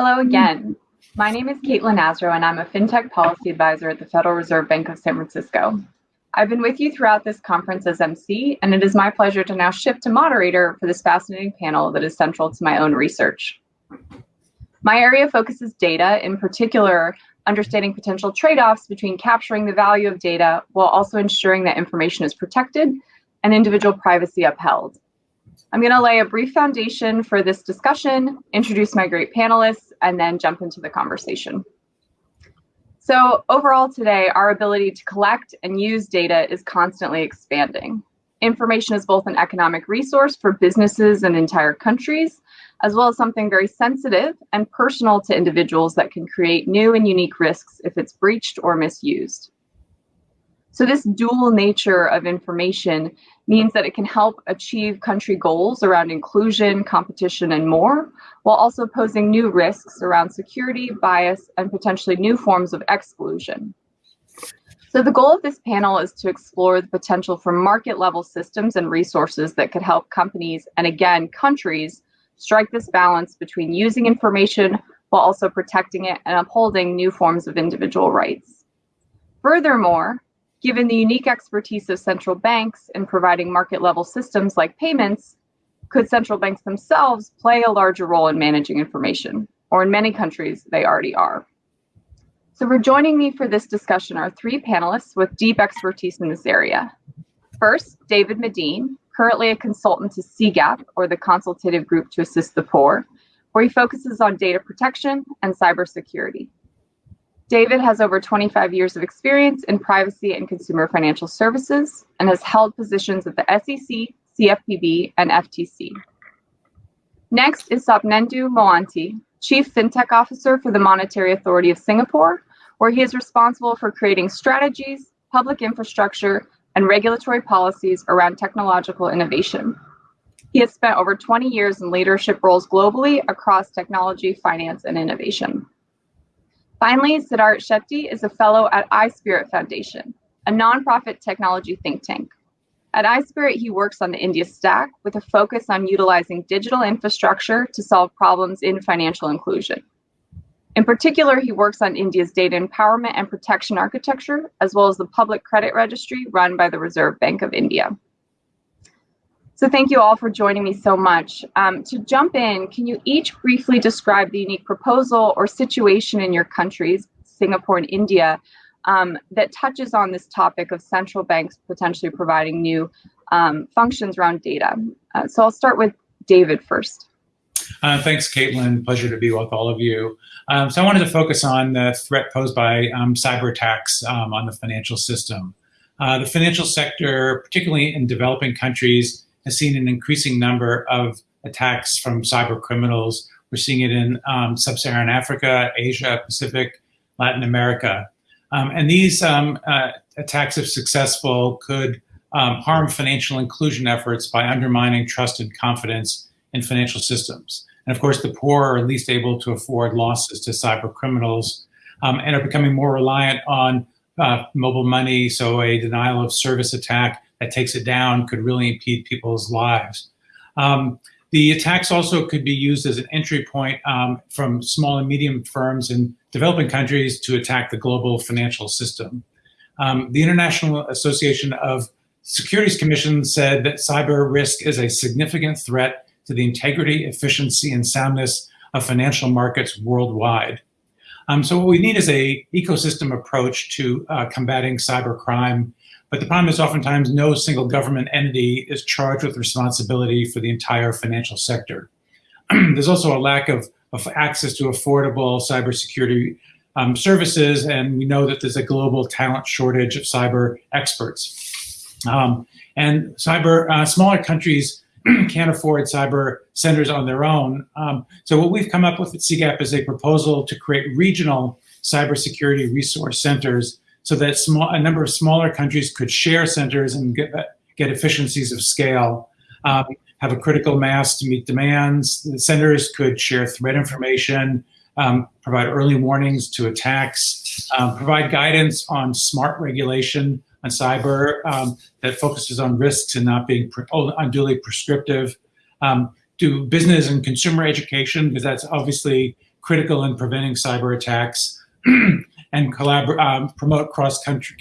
Hello again. My name is Caitlin Asrow, and I'm a FinTech Policy Advisor at the Federal Reserve Bank of San Francisco. I've been with you throughout this conference as MC, and it is my pleasure to now shift to moderator for this fascinating panel that is central to my own research. My area focuses data, in particular, understanding potential trade-offs between capturing the value of data while also ensuring that information is protected and individual privacy upheld. I'm going to lay a brief foundation for this discussion, introduce my great panelists, and then jump into the conversation. So overall today, our ability to collect and use data is constantly expanding. Information is both an economic resource for businesses and entire countries, as well as something very sensitive and personal to individuals that can create new and unique risks if it's breached or misused. So this dual nature of information means that it can help achieve country goals around inclusion, competition, and more, while also posing new risks around security, bias, and potentially new forms of exclusion. So the goal of this panel is to explore the potential for market level systems and resources that could help companies and again, countries strike this balance between using information while also protecting it and upholding new forms of individual rights. Furthermore, Given the unique expertise of central banks in providing market level systems like payments, could central banks themselves play a larger role in managing information? Or in many countries, they already are. So for joining me for this discussion are three panelists with deep expertise in this area. First, David Medine, currently a consultant to CGAP, or the Consultative Group to Assist the Poor, where he focuses on data protection and cybersecurity. David has over 25 years of experience in privacy and consumer financial services and has held positions at the SEC, CFPB, and FTC. Next is Sopnendu Mohanty, Chief FinTech Officer for the Monetary Authority of Singapore, where he is responsible for creating strategies, public infrastructure, and regulatory policies around technological innovation. He has spent over 20 years in leadership roles globally across technology, finance, and innovation. Finally, Siddharth Shetty is a fellow at iSPIRT Foundation, a nonprofit technology think tank. At iSPIRT, he works on the India stack with a focus on utilizing digital infrastructure to solve problems in financial inclusion. In particular, he works on India's data empowerment and protection architecture, as well as the public credit registry run by the Reserve Bank of India. So thank you all for joining me so much. Um, to jump in, can you each briefly describe the unique proposal or situation in your countries, Singapore and India, um, that touches on this topic of central banks potentially providing new um, functions around data? Uh, so I'll start with David first. Uh, thanks, Caitlin. Pleasure to be with all of you. Um, so I wanted to focus on the threat posed by um, cyber attacks um, on the financial system. Uh, the financial sector, particularly in developing countries, has seen an increasing number of attacks from cyber criminals. We're seeing it in um, sub-Saharan Africa, Asia, Pacific, Latin America. Um, and these um, uh, attacks, if successful, could um, harm financial inclusion efforts by undermining trust and confidence in financial systems. And of course, the poor are least able to afford losses to cyber criminals um, and are becoming more reliant on uh, mobile money, so a denial of service attack that takes it down could really impede people's lives. Um, the attacks also could be used as an entry point um, from small and medium firms in developing countries to attack the global financial system. Um, the International Association of Securities Commission said that cyber risk is a significant threat to the integrity, efficiency, and soundness of financial markets worldwide. Um, so what we need is a ecosystem approach to uh, combating cyber crime but the problem is oftentimes no single government entity is charged with responsibility for the entire financial sector. There's also a lack of, of access to affordable cybersecurity um, services, and we know that there's a global talent shortage of cyber experts. Um, and cyber uh, smaller countries can't afford cyber centers on their own. Um, so what we've come up with at CGAP is a proposal to create regional cybersecurity resource centers so that small, a number of smaller countries could share centers and get, get efficiencies of scale, um, have a critical mass to meet demands. The centers could share threat information, um, provide early warnings to attacks, um, provide guidance on smart regulation on cyber um, that focuses on risks and not being pre unduly prescriptive, um, do business and consumer education, because that's obviously critical in preventing cyber attacks and um, promote cross-country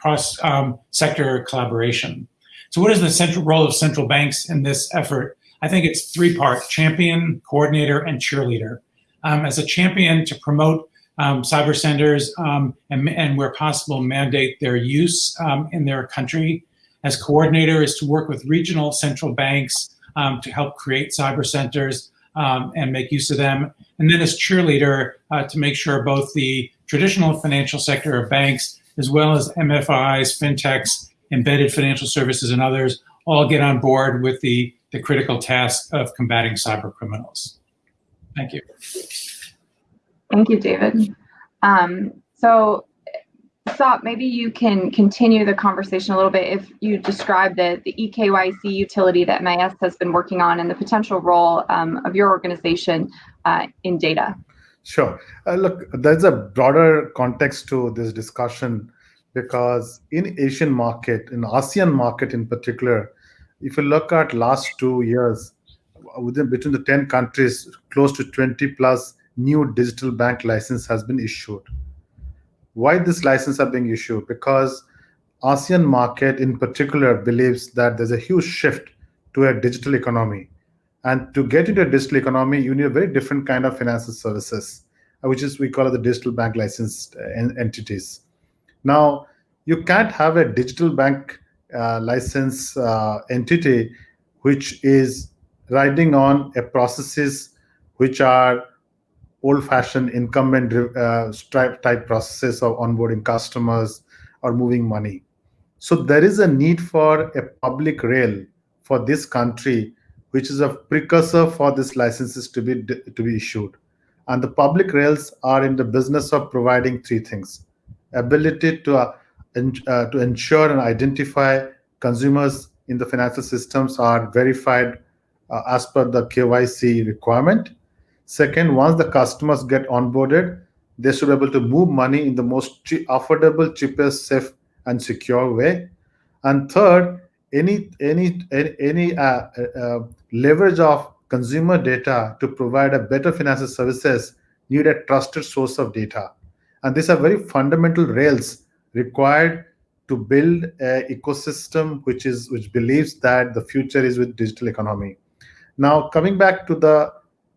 cross um, sector collaboration. So, what is the central role of central banks in this effort? I think it's three part: champion, coordinator, and cheerleader. Um, as a champion to promote um, cyber centers um, and, and, where possible, mandate their use um, in their country. As coordinator, is to work with regional central banks um, to help create cyber centers um, and make use of them. And then as cheerleader, uh, to make sure both the traditional financial sector of banks, as well as MFIs, fintechs, embedded financial services, and others, all get on board with the, the critical task of combating cyber criminals. Thank you. Thank you, David. Um, so, Sop, maybe you can continue the conversation a little bit if you describe the, the eKYC utility that MAS has been working on and the potential role um, of your organization uh, in data. Sure. Uh, look, there's a broader context to this discussion because in Asian market, in ASEAN market in particular, if you look at last two years, within between the 10 countries, close to 20 plus new digital bank license has been issued. Why this license are being issued? Because ASEAN market in particular believes that there's a huge shift to a digital economy. And to get into a digital economy, you need a very different kind of financial services, uh, which is we call it the digital bank licensed uh, entities. Now, you can't have a digital bank uh, license uh, entity which is riding on a processes which are old-fashioned incumbent uh, type processes of onboarding customers or moving money. So there is a need for a public rail for this country, which is a precursor for these licenses to be to be issued. And the public rails are in the business of providing three things: ability to uh, uh, to ensure and identify consumers in the financial systems are verified uh, as per the KYC requirement Second, once the customers get onboarded, they should be able to move money in the most affordable, cheapest, safe, and secure way. And third, any any any uh, uh, leverage of consumer data to provide a better financial services need a trusted source of data. And these are very fundamental rails required to build an ecosystem which is which believes that the future is with digital economy. Now, coming back to the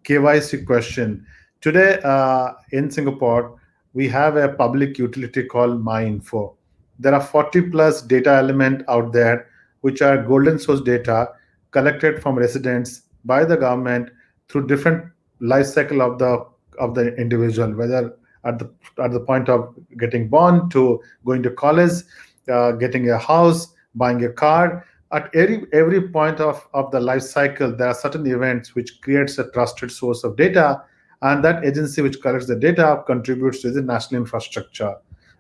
KYC question. Today uh, in Singapore, we have a public utility called MyInfo. There are 40 plus data element out there, which are golden source data collected from residents by the government through different life cycle of the of the individual, whether at the at the point of getting born to going to college, uh, getting a house, buying a car, at every every point of, of the life cycle there are certain events which creates a trusted source of data and that agency which collects the data contributes to the national infrastructure.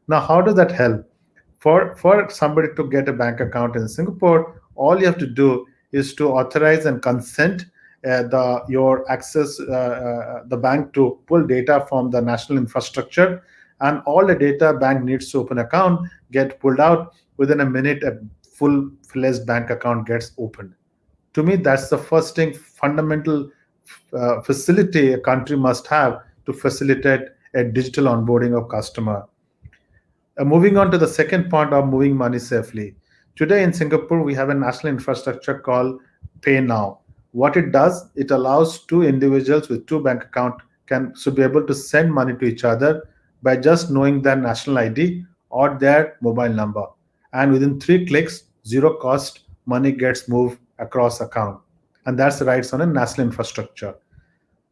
Now how does that help? For for somebody to get a bank account in singapore all you have to do is to authorize and consent uh, the your access uh, uh, the bank to pull data from the national infrastructure and all the data bank needs to open account get pulled out within a minute a full-fledged bank account gets opened. To me, that's the first thing, fundamental uh, facility a country must have to facilitate a digital onboarding of customer. Uh, moving on to the second point of moving money safely. Today in Singapore, we have a national infrastructure called PayNow. What it does, it allows two individuals with two bank account can should be able to send money to each other by just knowing their national ID or their mobile number. And within three clicks, zero cost money gets moved across account. And that's the rights on a national infrastructure.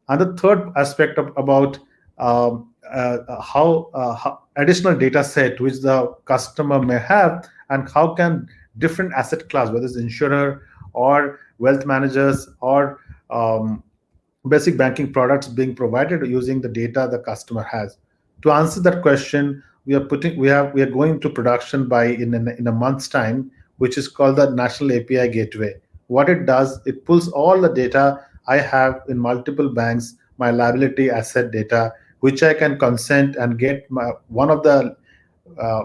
And the third aspect of, about um, uh, how, uh, how, additional data set which the customer may have and how can different asset class whether it's insurer or wealth managers or um, basic banking products being provided using the data the customer has. To answer that question we are putting we have we are going to production by in in a month's time which is called the National API Gateway. What it does, it pulls all the data I have in multiple banks, my liability asset data, which I can consent and get my, one of the uh,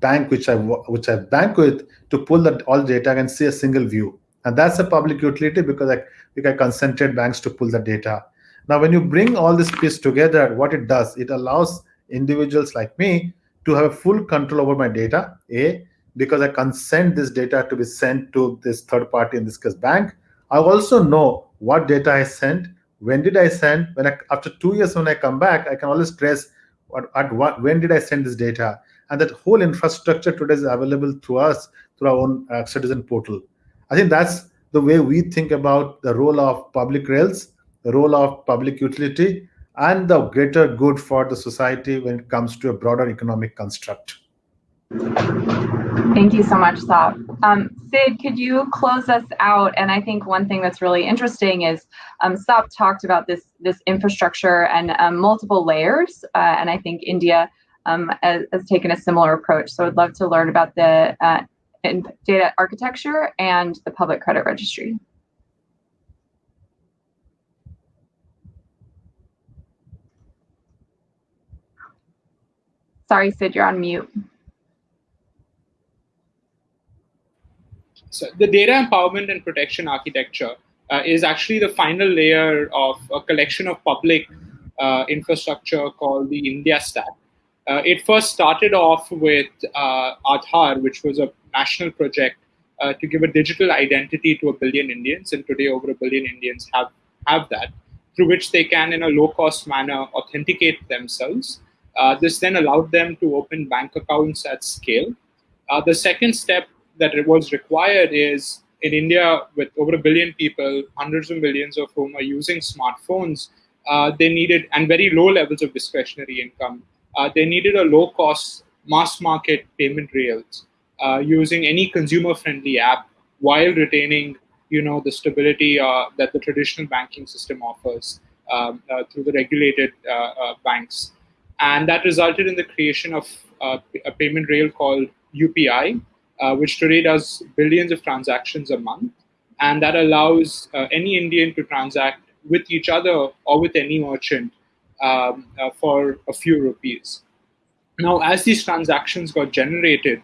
bank which I which I bank with to pull that all data and see a single view. And that's a public utility because I, because I consented banks to pull the data. Now, when you bring all this piece together, what it does, it allows individuals like me to have full control over my data, A, because I consent this data to be sent to this third party, in this case, bank. I also know what data I sent, when did I send, when I, after two years when I come back, I can always trace what, at what, when did I send this data. And that whole infrastructure today is available to us through our own uh, citizen portal. I think that's the way we think about the role of public rails, the role of public utility, and the greater good for the society when it comes to a broader economic construct. Thank you so much, Sop. Um, Sid, could you close us out? And I think one thing that's really interesting is um, Sop talked about this this infrastructure and um, multiple layers, uh, and I think India um, has, has, taken a similar approach. So I'd love to learn about the uh, data architecture and the public credit registry. Sorry, Sid, you're on mute. So the data empowerment and protection architecture uh, is actually the final layer of a collection of public uh, infrastructure called the India Stack. Uh, it first started off with uh, Aadhaar, which was a national project uh, to give a digital identity to a billion Indians, and today over a billion Indians have, have that, through which they can, in a low-cost manner, authenticate themselves. Uh, this then allowed them to open bank accounts at scale. the second step that it was required is in India, with over a billion people, hundreds of millions of whom are using smartphones, uh, they needed, and very low levels of discretionary income, uh, they needed a low cost mass market payment rails uh, using any consumer friendly app while retaining you know, the stability uh, that the traditional banking system offers um, uh, through the regulated uh, banks. And that resulted in the creation of a payment rail called UPI, uh, which today does billions of transactions a month. And that allows uh, any Indian to transact with each other or with any merchant um, uh, for a few rupees. Now, as these transactions got generated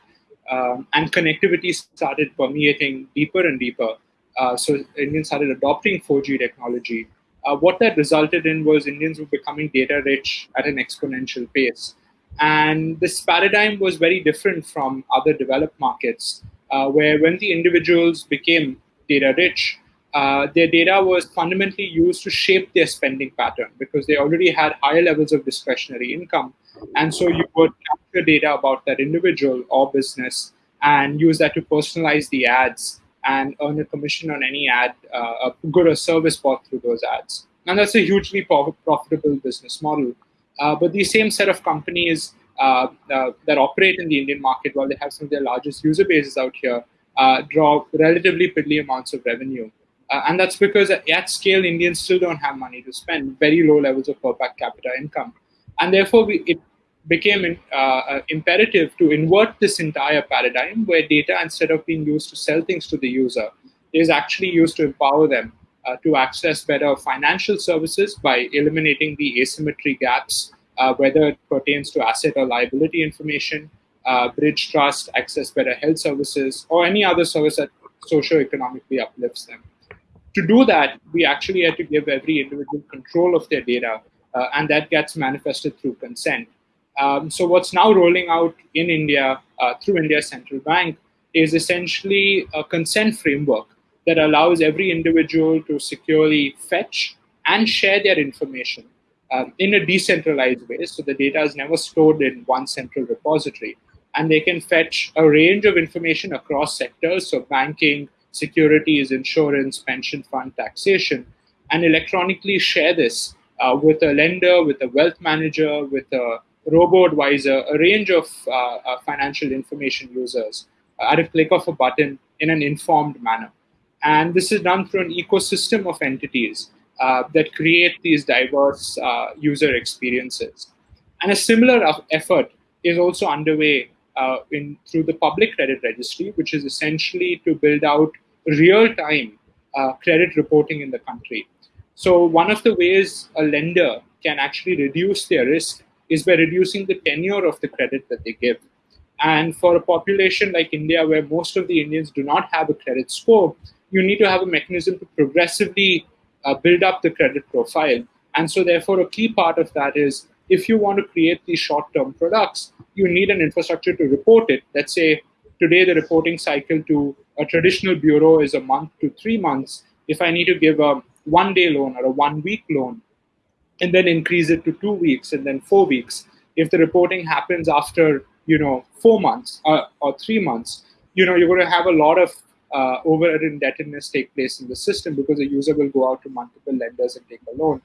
um, and connectivity started permeating deeper and deeper, uh, so Indians started adopting 4G technology. Uh, what that resulted in was Indians were becoming data rich at an exponential pace. And this paradigm was very different from other developed markets, uh, where when the individuals became data rich, uh, their data was fundamentally used to shape their spending pattern because they already had higher levels of discretionary income. And so you would capture data about that individual or business and use that to personalize the ads and earn a commission on any ad, uh, a good or service bought through those ads. And that's a hugely profitable business model. Uh, but these same set of companies uh, uh, that operate in the Indian market, while they have some of their largest user bases out here, draw relatively piddly amounts of revenue. and that's because at scale, Indians still don't have money to spend, very low levels of per capita income. And therefore, we, it became uh, imperative to invert this entire paradigm where data, instead of being used to sell things to the user, is actually used to empower them uh, to access better financial services by eliminating the asymmetry gaps, uh, whether it pertains to asset or liability information, uh, bridge trust, access better health services, or any other service that socio-economically uplifts them. To do that, we actually had to give every individual control of their data, uh, and that gets manifested through consent. Um, so what's now rolling out in India uh, through India Central Bank is essentially a consent framework that allows every individual to securely fetch and share their information um, in a decentralized way. So the data is never stored in one central repository. And they can fetch a range of information across sectors, so banking, securities, insurance, pension fund, taxation, and electronically share this uh, with a lender, with a wealth manager, with a robo advisor, a range of uh, uh, financial information users at a click of a button in an informed manner. And this is done through an ecosystem of entities uh, that create these diverse uh, user experiences. And a similar effort is also underway uh, in through the public credit registry, which is essentially to build out real-time uh, credit reporting in the country. So one of the ways a lender can actually reduce their risk is by reducing the tenure of the credit that they give. And for a population like India, where most of the Indians do not have a credit score, you need to have a mechanism to progressively uh, build up the credit profile And so, therefore, a key part of that is if you want to create these short term products, you need an infrastructure to report it. Let's say today the reporting cycle to a traditional bureau is a month to three months. If I need to give a one day loan or a one week loan, and then increase it to two weeks and then four weeks, if the reporting happens after you know four months uh, or three months, you know you're going to have a lot of uh, over indebtedness take place in the system because the user will go out to multiple lenders and take a loan.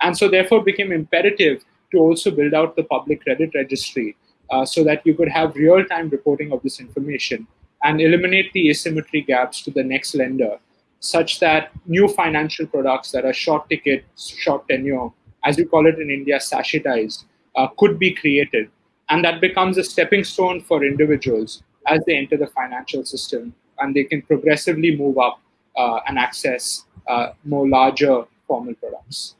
And so, therefore, became imperative to also build out the public credit registry uh, so that you could have real time reporting of this information and eliminate the asymmetry gaps to the next lender, such that new financial products that are short ticket, short tenure, as we call it in India, sachetized, uh, could be created. And that becomes a stepping stone for individuals as they enter the financial system and they can progressively move up uh, and access uh, more larger formal products.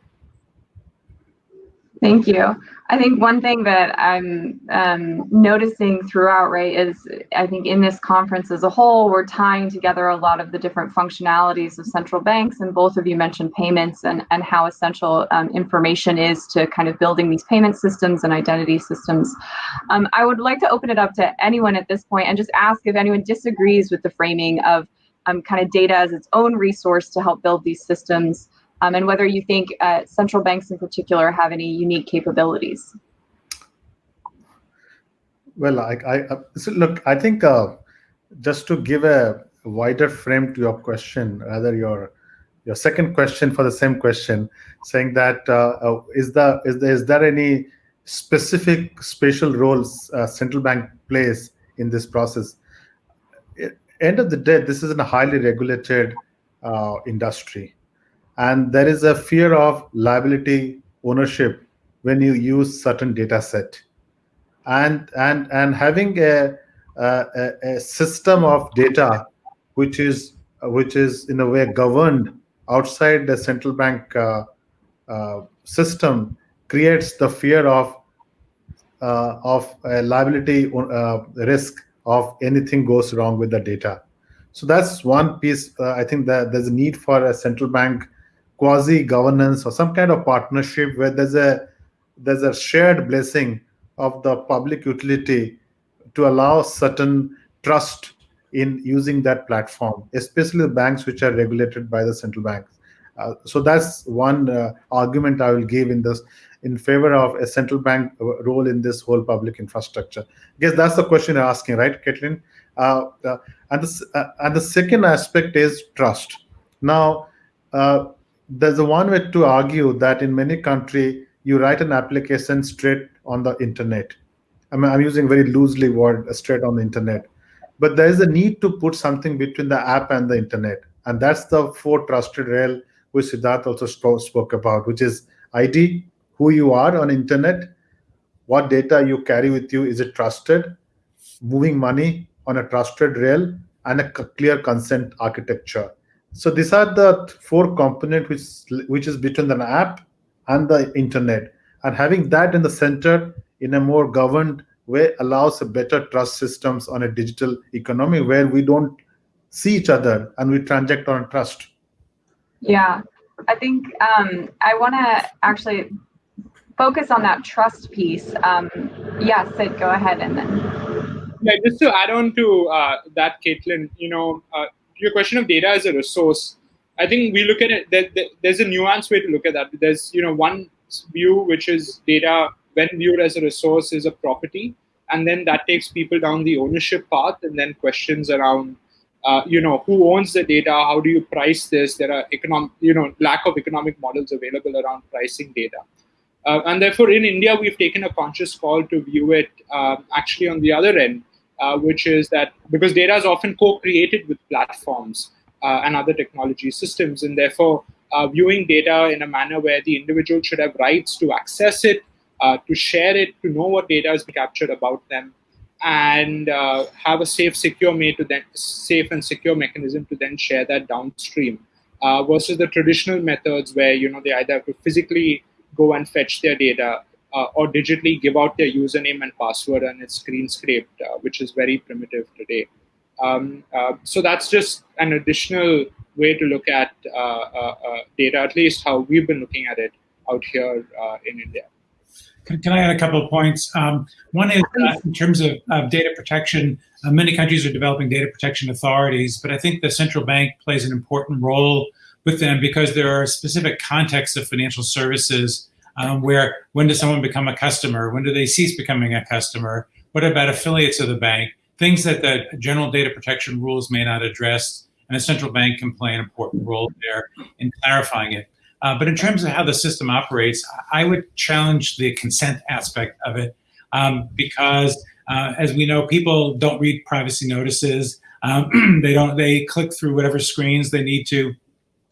Thank you. I think one thing that I'm um, noticing throughout, right, is I think in this conference as a whole, we're tying together a lot of the different functionalities of central banks. And both of you mentioned payments and, and how essential um, information is to kind of building these payment systems and identity systems. Um, I would like to open it up to anyone at this point and just ask if anyone disagrees with the framing of um, kind of data as its own resource to help build these systems um, and whether you think uh, central banks in particular have any unique capabilities. Well, I, I uh, so look, I think uh, just to give a wider frame to your question, rather your your second question for the same question, saying that uh, uh is the is there, is there any specific special roles uh, central bank plays in this process? End of the day, this is a highly regulated industry and there is a fear of liability ownership when you use certain data set. And and and having a, a, a system of data which is which is in a way governed outside the central bank uh, uh, system creates the fear of uh, of a liability uh, risk of anything goes wrong with the data. So that's one piece uh, i think that there's a need for a central bank quasi governance or some kind of partnership where there's a there's a shared blessing of the public utility to allow certain trust in using that platform, especially the banks which are regulated by the central banks. Uh, so that's one uh, argument I will give in this in favor of a central bank uh, role in this whole public infrastructure. I guess that's the question you're asking, right, Caitlin? Uh, uh and, the, uh, and the second aspect is trust. Now, there's a one way to argue that in many country you write an application straight on the internet. I mean, I'm using very loosely word uh, straight on the internet, but there is a need to put something between the app and the internet, and that's the four trusted rail which Siddharth also spoke, spoke about, which is ID, who you are on internet, what data you carry with you, is it trusted, moving money on a trusted rail, and a clear consent architecture. So these are the four component which which is between the app and the internet, and having that in the center in a more governed way allows a better trust systems on a digital economy where we don't see each other and we transact on trust. Yeah, I think um, I want to actually focus on that trust piece. Um, yeah, Sid, go ahead and then. Yeah, just to add on to uh, that, Caitlin, you know, uh, your question of data as a resource, I think we look at it. There, there, there's a nuanced way to look at that. There's you know one view which is data when viewed as a resource is a property, and then that takes people down the ownership path, and then questions around. Uh, you know who owns the data how do you price this there are economic you know lack of economic models available around pricing data uh, and therefore in india we've taken a conscious call to view it uh, actually on the other end uh, which is that because data is often co-created with platforms uh, and other technology systems, and therefore uh, viewing data in a manner where the individual should have rights to access it, uh, to share it, to know what data is captured about them, and uh, have a safe, secure way to then safe and secure mechanism to then share that downstream. Uh, versus the traditional methods where you know they either have to physically go and fetch their data uh, or digitally give out their username and password and it's screen scraped, uh, which is very primitive today. Um, uh, so that's just an additional way to look at uh, uh, data, at least how we've been looking at it out here in India. Can, can, I add a couple of points? Um, one is in terms of uh, data protection, many countries are developing data protection authorities, but I think the central bank plays an important role with them because there are specific contexts of financial services um, where when does someone become a customer? When do they cease becoming a customer? What about affiliates of the bank? Things that the general data protection rules may not address, and a central bank can play an important role there in clarifying it. Uh, but in terms of how the system operates, I would challenge the consent aspect of it um, because, uh, as we know, people don't read privacy notices. Um, they don't. They click through whatever screens they need to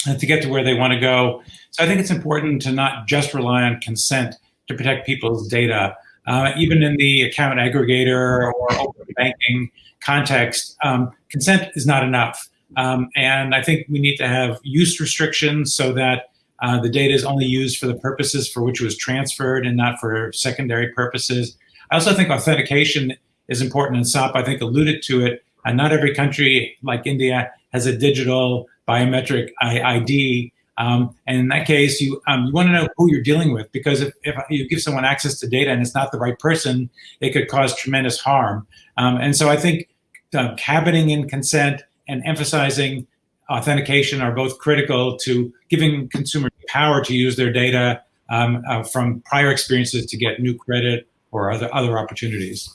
to get to where they want to go. So I think it's important to not just rely on consent to protect people's data. Uh, even in the account aggregator or open banking context, um, consent is not enough. Um, and I think we need to have use restrictions so that uh, the data is only used for the purposes for which it was transferred and not for secondary purposes. I also think authentication is important, and Sop, I think, alluded to it. And not every country, like India, has a digital biometric ID. Um, and in that case, you um, you want to know who you're dealing with because if, if you give someone access to data and it's not the right person, it could cause tremendous harm. Um, and so I think uh, cabining in consent and emphasizing authentication are both critical to giving consumers power to use their data um, uh, from prior experiences to get new credit or other other opportunities.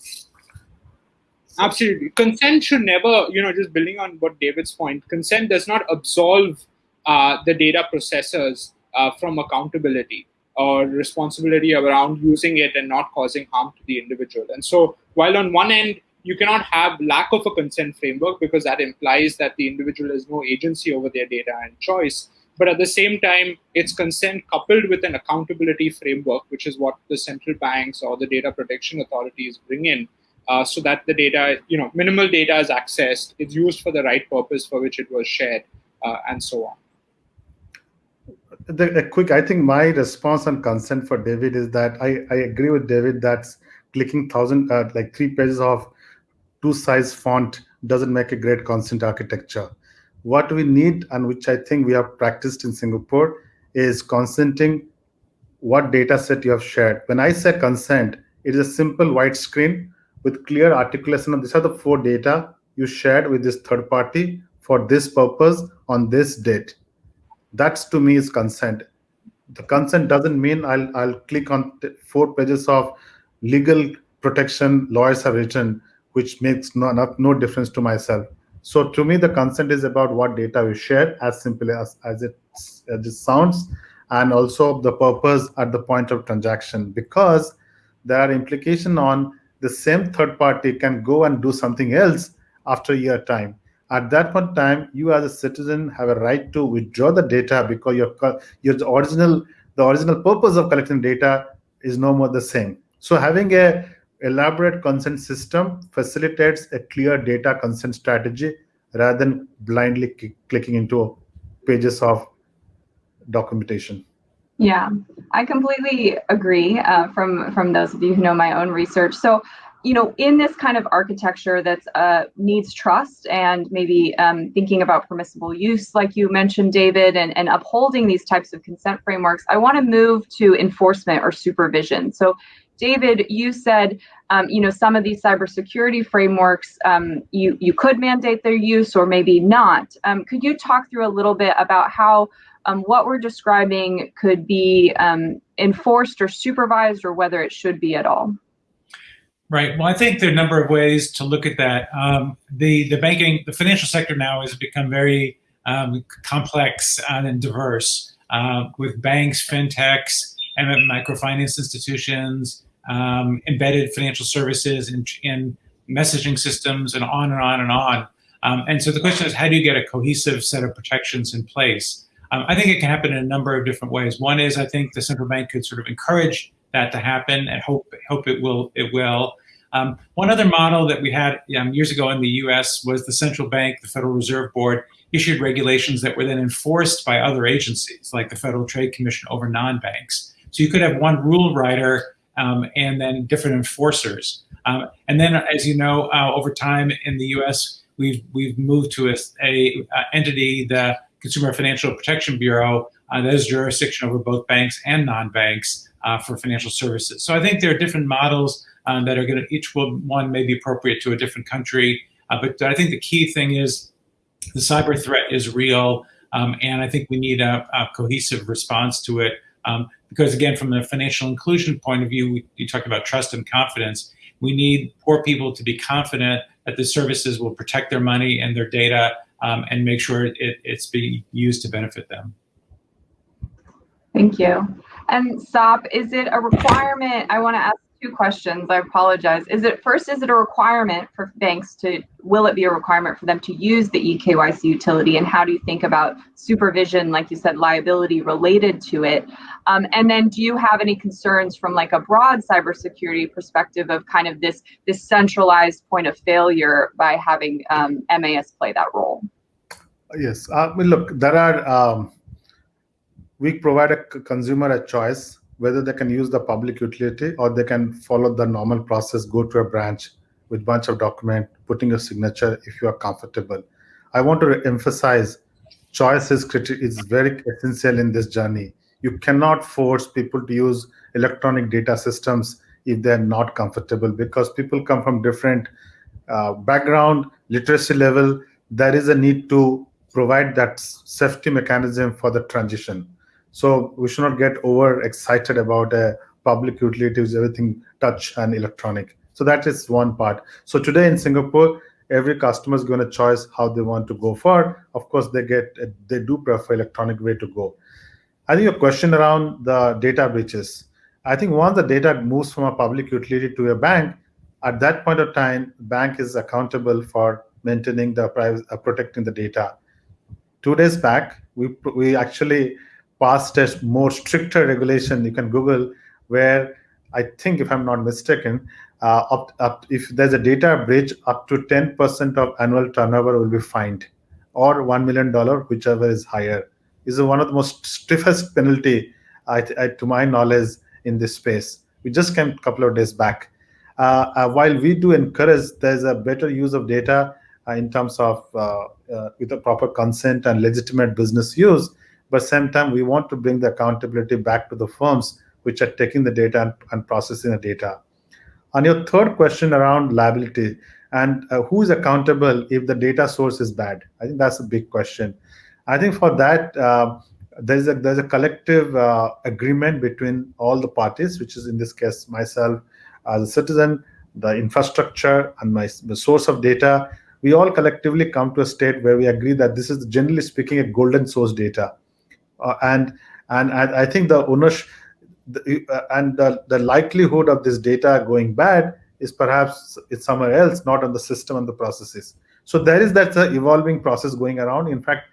Absolutely. Consent should never, you know, just building on what David's point, consent does not absolve uh, the data processors uh, from accountability or responsibility around using it and not causing harm to the individual. And so, while on one end, you cannot have lack of a consent framework because that implies that the individual has no agency over their data and choice. But at the same time, it's consent coupled with an accountability framework, which is what the central banks or the data protection authorities bring in, uh, so that the data, you know, minimal data is accessed, it's used for the right purpose for which it was shared, uh, and so on. The, the, quick, I think my response on consent for David is that I, I agree with David that clicking thousand uh, like three pages of two size font doesn't make a great consent architecture. What we need, and which I think we have practiced in Singapore, is consenting what data set you have shared. When I say consent, it is a simple white screen with clear articulation of these are the four data you shared with this third party for this purpose on this date. That's to me is consent. The consent doesn't mean I'll, I'll click on four pages of legal protection lawyers have written which makes no, not, no difference to myself. So to me, the consent is about what data we share, as simple as, as, it, as it sounds, and also the purpose at the point of transaction, because there are implications on the same third party can go and do something else after a year time. At that point in time, you as a citizen have a right to withdraw the data because your, your original the original purpose of collecting data is no more the same. So having a elaborate consent system facilitates a clear data consent strategy rather than blindly clicking into pages of documentation. Yeah, I completely agree uh, from from those of you who know my own research. So, you know, in this kind of architecture that uh, needs trust and maybe um, thinking about permissible use, like you mentioned, David, and, and upholding these types of consent frameworks, I want to move to enforcement or supervision. So, David, you said, um, you know, some of these cybersecurity frameworks, um, you you could mandate their use or maybe not. Um, could you talk through a little bit about how um, what we're describing could be um, enforced or supervised, or whether it should be at all? Right. Well, I think there are a number of ways to look at that. Um, the the banking, the financial sector now has become very complex and diverse uh, with banks, fintechs and microfinance institutions, um, embedded financial services, and, and, messaging systems, and on and on and on. Um, and so the question is, how do you get a cohesive set of protections in place? Um, I think it can happen in a number of different ways. One is I think the central bank could sort of encourage that to happen and hope hope it will it will. Um, one other model that we had um, years ago in the U.S. was the central bank, the Federal Reserve Board, issued regulations that were then enforced by other agencies, like the Federal Trade Commission over non-banks. So you could have one rule writer um, and then different enforcers. Um, and then, as you know, uh, over time in the U.S., we've we've moved to a, a, a, entity, the Consumer Financial Protection Bureau, uh, that has jurisdiction over both banks and non-banks uh, for financial services. So I think there are different models um, that are going to, each one may be appropriate to a different country. Uh, but I think the key thing is the cyber threat is real. Um, and I think we need a, a cohesive response to it. Um, because again, from the financial inclusion point of view, we, you talked about trust and confidence. We need poor people to be confident that the services will protect their money and their data um, and make sure it, it's being used to benefit them. Thank you. And Sop, is it a requirement? I want to ask two questions. I apologize. Is it first, is it a requirement for banks to, will it be a requirement for them to use the eKYC utility? And how do you think about supervision, like you said, liability related to it? Um, and then do you have any concerns from like a broad cybersecurity perspective of kind of this, this centralized point of failure by having um, MAS play that role? Yes. Uh, look, there are, um, we provide a consumer a choice whether they can use the public utility or they can follow the normal process, go to a branch with bunch of document, putting a signature if you are comfortable. I want to emphasize choice is, is very essential in this journey. You cannot force people to use electronic data systems if they're not comfortable because people come from different uh, background, literacy level. There is a need to provide that safety mechanism for the transition. So we should not get over excited about a public utilities, everything touch and electronic. So that is one part. So today in Singapore, every customer is going to choose how they want to go for. Of course, they get they do prefer electronic way to go. I think your question around the data breaches. I think once the data moves from a public utility to a bank, at that point of time, bank is accountable for maintaining the uh, protecting the data. Two days back, we we actually passed a more stricter regulation. You can Google where I think, if I'm not mistaken, uh, up, up, if there's a data breach, up to 10% of annual turnover will be fined, or $1 million, whichever is higher. Is one of the most stiffest penalty, I, I, to my knowledge, in this space. We just came a couple of days back. Uh, uh, while we do encourage there's a better use of data in terms of uh, uh, with a proper consent and legitimate business use, but same time we want to bring the accountability back to the firms which are taking the data and, and processing the data. On your third question around liability and uh, who is accountable if the data source is bad? I think that's a big question. I think for that uh, there's a there's a collective uh, agreement between all the parties which is in this case myself as a citizen the infrastructure and my the source of data we all collectively come to a state where we agree that this is generally speaking a golden source data uh, and and I, think the ownership the, uh, and the, the likelihood of this data going bad is perhaps it's somewhere else, not on the system and the processes. So there is that uh, evolving process going around. In fact,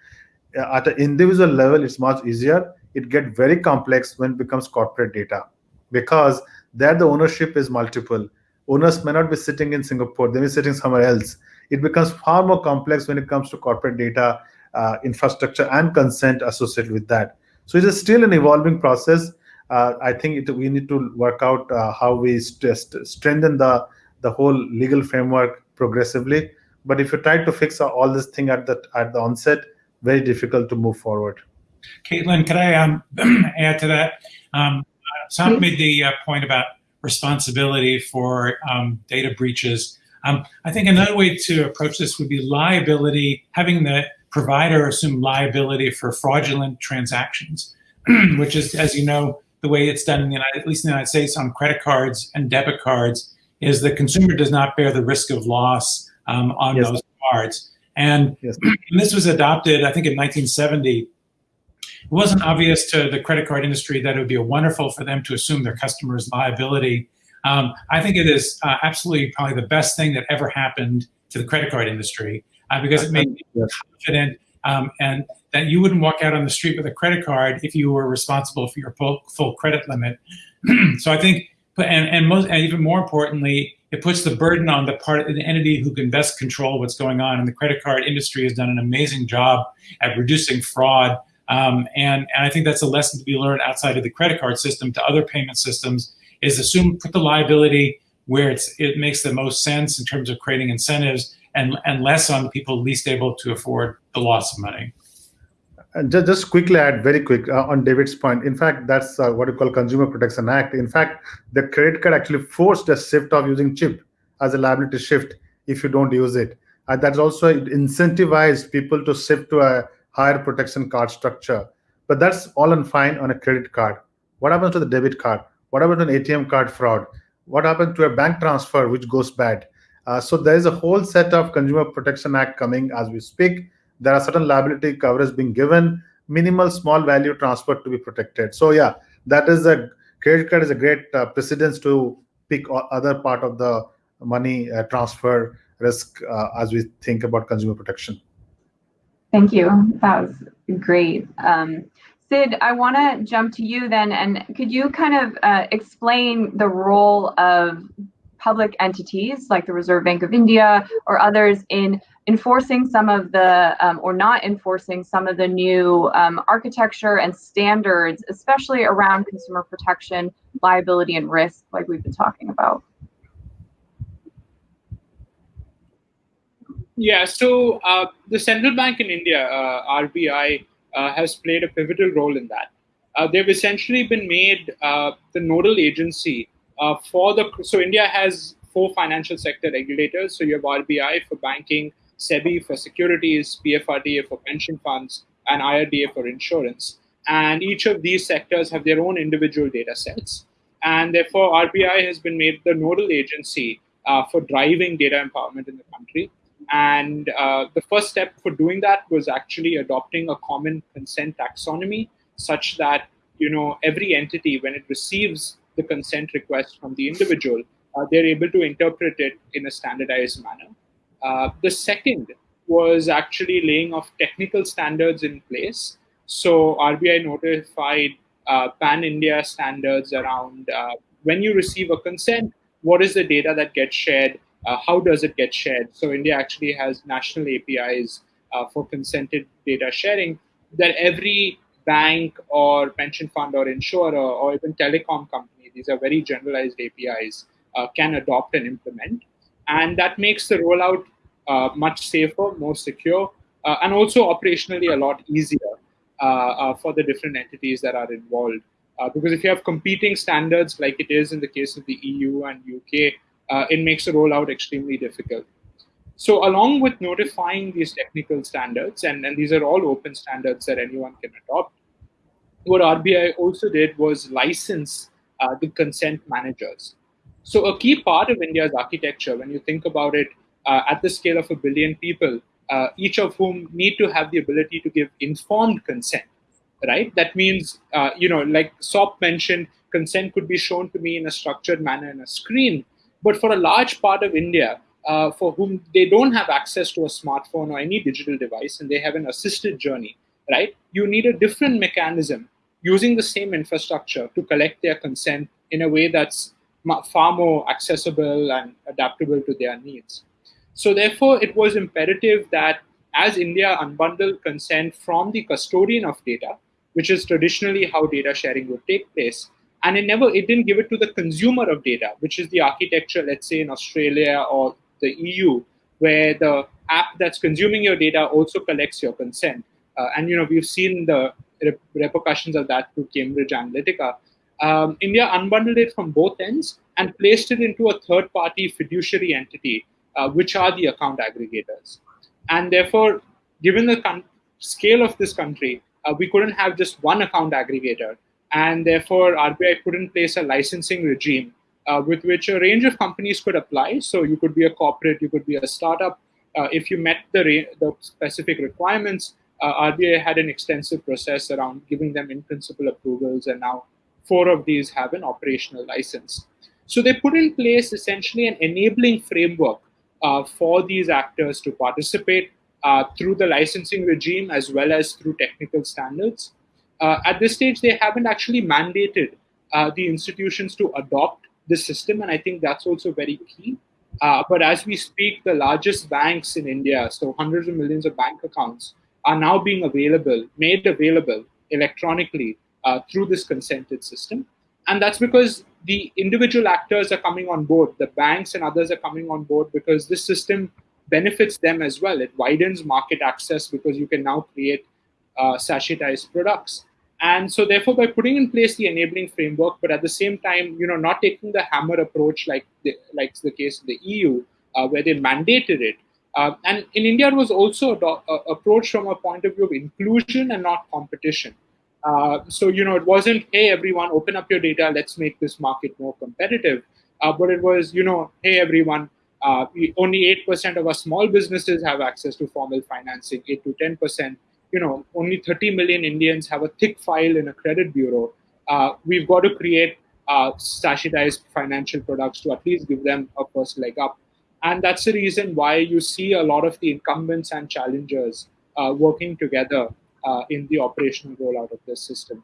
uh, at an individual level, it's much easier. It gets very complex when it becomes corporate data because there the ownership is multiple. Owners may not be sitting in Singapore, they may be sitting somewhere else. It becomes far more complex when it comes to corporate data uh, infrastructure and consent associated with that. So it is still an evolving process. Uh, I think it, we need to work out uh, how we st st strengthen the the whole legal framework progressively. But if you try to fix all this thing at the at the onset, very difficult to move forward. Caitlin, could I um, add to that? Um, Sam made the uh, point about responsibility for um, data breaches. Um, I think another way to approach this would be liability, having the provider assume liability for fraudulent transactions, which is, as you know, the way it's done in the United, at least in the United States on credit cards and debit cards, is the consumer does not bear the risk of loss um, on yes. those cards. And, yes. and this was adopted, I think, in 1970. It wasn't obvious to the credit card industry that it would be wonderful for them to assume their customers' liability. Um, I think it is uh, absolutely probably the best thing that ever happened to the credit card industry uh, because it made me confident um, and that you wouldn't walk out on the street with a credit card if you were responsible for your full, full credit limit. so I think, and, and, most, and even more importantly, it puts the burden on the part of the entity who can best control what's going on. And the credit card industry has done an amazing job at reducing fraud. Um, and, and I think that's a lesson to be learned outside of the credit card system to other payment systems is assume, put the liability where it's, it makes the most sense in terms of creating incentives and, and less on people least able to afford the loss of money. just, just quickly add very quick uh, on David's point. In fact, that's uh, what we call Consumer Protection Act. In fact, the credit card actually forced a shift of using chip as a liability shift if you don't use it. And that's also incentivized people to shift to a higher protection card structure. But that's all and fine on a credit card. What happens to the debit card? What about an ATM card fraud? What happens to a bank transfer which goes bad? Uh, so there is a whole set of Consumer Protection Act coming as we speak. There are certain liability coverage being given, minimal small value transfer to be protected. So yeah, that is a credit card is a great uh, precedence to pick other part of the money uh, transfer risk uh, as we think about consumer protection. Thank you. That was great. Um, Sid, I want to jump to you then, and could you kind of uh, explain the role of public entities like the Reserve Bank of India or others in enforcing some of the, um, or not enforcing some of the new um, architecture and standards, especially around consumer protection, liability, and risk, like we've been talking about? Yeah, so uh, the central bank in India, uh, RBI, has played a pivotal role in that. Uh, they've essentially been made uh, the nodal agency uh, for the. So India has four financial sector regulators. So you have RBI for banking, SEBI for securities, PFRDA for pension funds, and IRDA for insurance. And each of these sectors have their own individual data sets. And therefore, RBI has been made the nodal agency uh, for driving data empowerment in the country. And uh, the first step for doing that was actually adopting a common consent taxonomy, such that you know every entity, when it receives the consent request from the individual, uh, they're able to interpret it in a standardized manner. Uh, the second was actually laying of technical standards in place. So RBI notified uh, pan-India standards around uh, when you receive a consent, what is the data that gets shared uh, how does it get shared? So India actually has national APIs uh, for consented data sharing that every bank or pension fund or insurer or even telecom company, these are very generalized APIs, uh, can adopt and implement. And that makes the rollout uh, much safer, more secure, uh, and also operationally a lot easier uh, for the different entities that are involved. because if you have competing standards like it is in the case of the EU and UK, uh, it makes the rollout extremely difficult. So along with notifying these technical standards, and, and these are all open standards that anyone can adopt, what RBI also did was license uh, the consent managers. So a key part of India's architecture, when you think about it uh, at the scale of a billion people, uh, each of whom need to have the ability to give informed consent, right? That means, uh, you know, like Sop mentioned, consent could be shown to me in a structured manner in a screen, but for a large part of India, uh, for whom they don't have access to a smartphone or any digital device and they have an assisted journey, right? You need a different mechanism using the same infrastructure to collect their consent in a way that's far more accessible and adaptable to their needs. So therefore, it was imperative that as India unbundled consent from the custodian of data, which is traditionally how data sharing would take place, and it never it didn't give it to the consumer of data which is the architecture let's say in australia or the eu where the app that's consuming your data also collects your consent. Uh, and you know we've seen the repercussions of that through cambridge analytica. Um, india unbundled it from both ends and placed it into a third party fiduciary entity uh, which are the account aggregators. And therefore given the scale of this country uh, we couldn't have just one account aggregator and therefore RBI put in place a licensing regime uh, with which a range of companies could apply. So you could be a corporate, you could be a startup. Uh, if you met the, the specific requirements, uh, RBI had an extensive process around giving them in principle approvals, and now four of these have an operational license. So they put in place essentially an enabling framework uh, for these actors to participate uh, through the licensing regime as well as through technical standards at this stage, they haven't actually mandated uh, the institutions to adopt this system, and I think that's also very key. Uh, but as we speak, the largest banks in India, so hundreds of millions of bank accounts, are now being available, made available electronically uh, through this consented system. And that's because the individual actors are coming on board, the banks and others are coming on board because this system benefits them as well. It widens market access because you can now create uh, sachetized products. And so, therefore, by putting in place the enabling framework, but at the same time, you know, not taking the hammer approach like the, like the case of the EU, uh, where they mandated it. Uh, and in India, it was also a, approach from a point of view of inclusion and not competition. Uh, so, you know, it wasn't, hey, everyone, open up your data, let's make this market more competitive. Uh, but it was, you know, hey, everyone, uh, only 8% of our small businesses have access to formal financing, 8 to 10%. You know, only 30 million Indians have a thick file in a credit bureau. Uh, we've got to create uh, financial products to at least give them a first leg up. And that's the reason why you see a lot of the incumbents and challengers uh, working together uh, in the operational rollout of this system.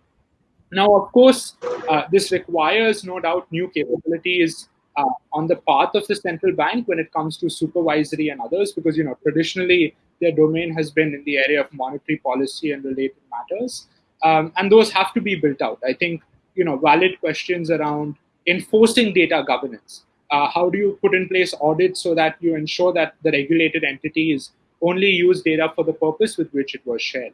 Now, of course, uh, this requires no doubt new capabilities uh, on the path of the central bank when it comes to supervisory and others, because you know traditionally their domain has been in the area of monetary policy and related matters, um, and those have to be built out. I think you know valid questions around enforcing data governance. Uh, how do you put in place audits so that you ensure that the regulated entities only use data for the purpose with which it was shared?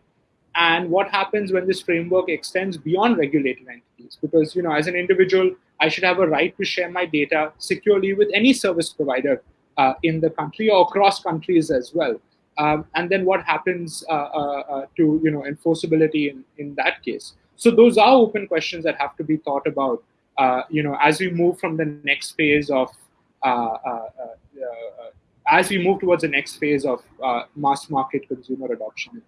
and what happens when this framework extends beyond regulated entities because you know as an individual i should have a right to share my data securely with any service provider uh, in the country or across countries as well um, and then what happens uh, uh, uh to you know enforceability in, in that case so those are open questions that have to be thought about you know as we move from the next phase of as we move towards the next phase of mass market consumer adoption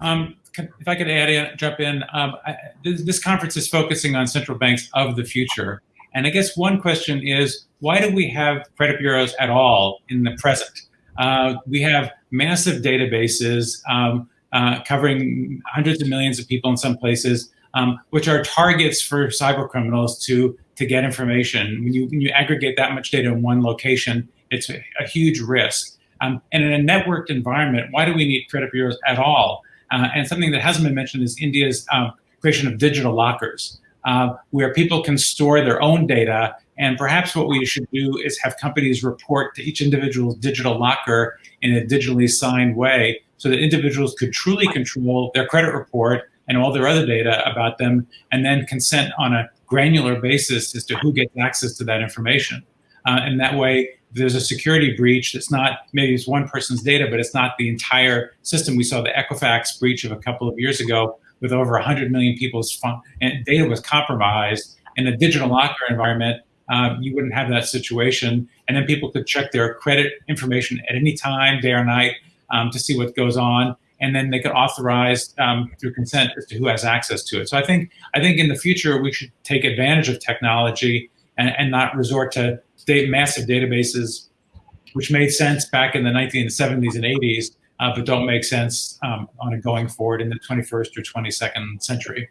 um, if I could add in, jump in, um, I, this, this, conference is focusing on central banks of the future. And I guess one question is, why do we have credit bureaus at all in the present? Uh, we have massive databases um, uh, covering hundreds of millions of people in some places, um, which are targets for cyber criminals to, to get information. When you, when you aggregate that much data in one location, it's a, a huge risk. Um, and in a networked environment, why do we need credit bureaus at all? Uh, and something that hasn't been mentioned is India's um, creation of digital lockers, uh, where people can store their own data. And perhaps what we should do is have companies report to each individual's digital locker in a digitally signed way so that individuals could truly control their credit report and all their other data about them and then consent on a granular basis as to who gets access to that information. Uh, and that way, there's a security breach that's not maybe it's one person's data, but it's not the entire system. We saw the Equifax breach of a couple of years ago with over 100 million people's and data was compromised. In a digital locker environment, um, you wouldn't have that situation. And then people could check their credit information at any time, day or night, um, to see what goes on. And then they could authorize um, through consent as to who has access to it. So I think I think in the future we should take advantage of technology and, and not resort to massive databases, which made sense back in the 1970s and 80s, uh, but don't make sense um, on a going forward in the 21st or 22nd century.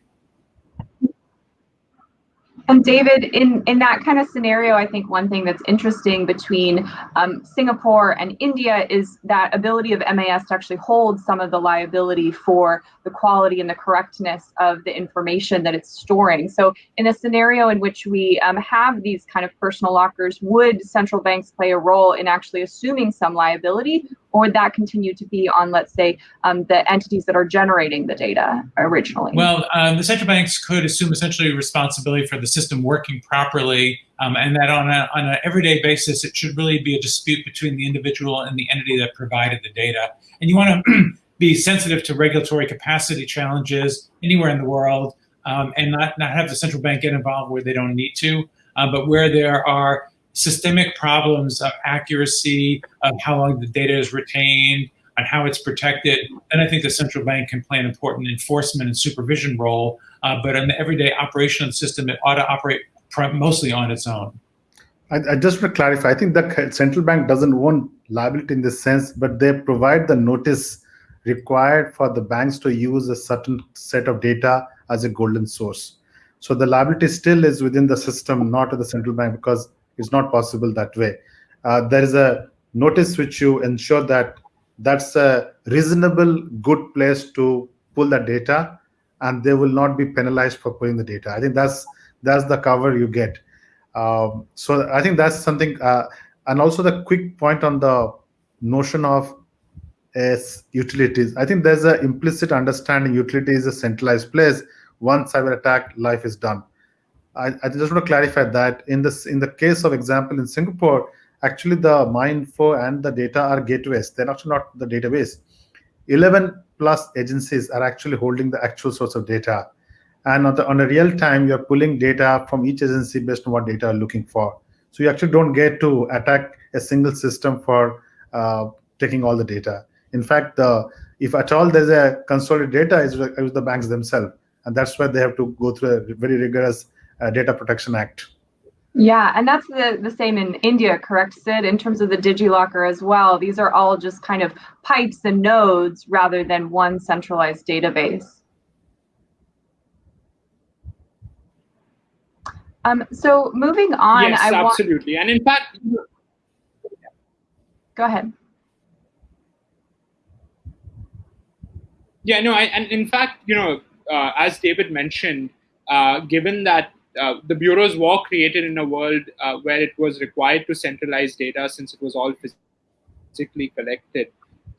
And David, in, in that kind of scenario, I think one thing that's interesting between um, Singapore and India is that ability of MAS to actually hold some of the liability for the quality and the correctness of the information that it's storing. So in a scenario in which we um, have these kind of personal lockers, would central banks play a role in actually assuming some liability or would that continue to be on, let's say, um, the entities that are generating the data originally? Well, um, the central banks could assume essentially responsibility for the system working properly, um, and that on, on an everyday basis, it should really be a dispute between the individual and the entity that provided the data. And you want to be sensitive to regulatory capacity challenges anywhere in the world, um, and not, not have the central bank get involved where they don't need to. Uh, but where there are systemic problems of accuracy, of how long the data is retained, and how it's protected, then I think the central bank can play an important enforcement and supervision role. Uh, but in the everyday operation of the system, it ought to operate mostly on its own. I, I just want to clarify, I think the central bank doesn't own liability in this sense, but they provide the notice required for the banks to use a certain set of data as a golden source. So the liability still is within the system, not at the central bank, because it's not possible that way. Uh, there is a notice which you ensure that that's a reasonable, good place to pull the data, and they will not be penalized for pulling the data. I think that's that's the cover you get. Um, so I think that's something. Uh, and also the quick point on the notion of as utilities. I think there's an implicit understanding utility is a centralized place. One cyber attack, life is done. I, I just want to clarify that in this in the case of example in Singapore, actually the MyInfo and the data are gateways. They're actually not the database. 11 plus agencies are actually holding the actual source of data. And on, the, on a real time, you're pulling data from each agency based on what data you're looking for. So you actually don't get to attack a single system for uh, taking all the data. In fact, the, if at all there's a consolidated data, is with the banks themselves. And that's why they have to go through a very rigorous Data Protection Act. Yeah, and that's the, the same in India, correct, Sid, in terms of the DigiLocker as well. These are all just kind of pipes and nodes rather than one centralized database. Um, so moving on, yes, I absolutely, and in fact, go ahead. Yeah, no, I, and in fact, you know, uh, as David mentioned, uh, given that uh, the bureaus were created in a world uh, where it was required to centralize data since it was all physically collected.